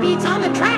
beats on the track.